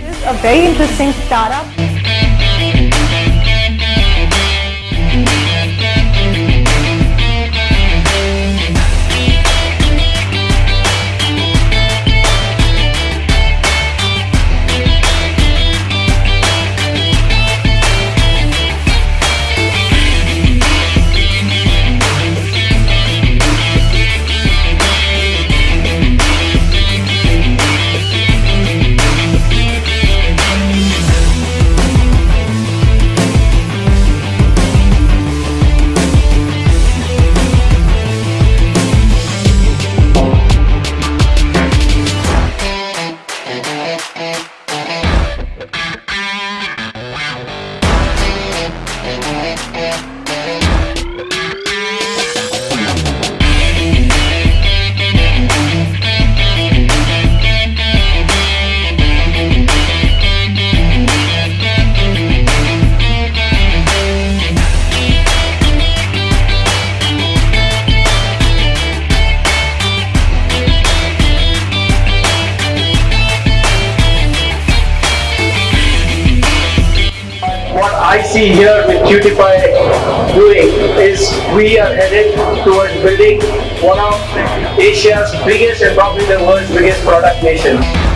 This is a very interesting startup. I see here with Cutify doing is we are headed towards building one of Asia's biggest and probably the world's biggest product nation.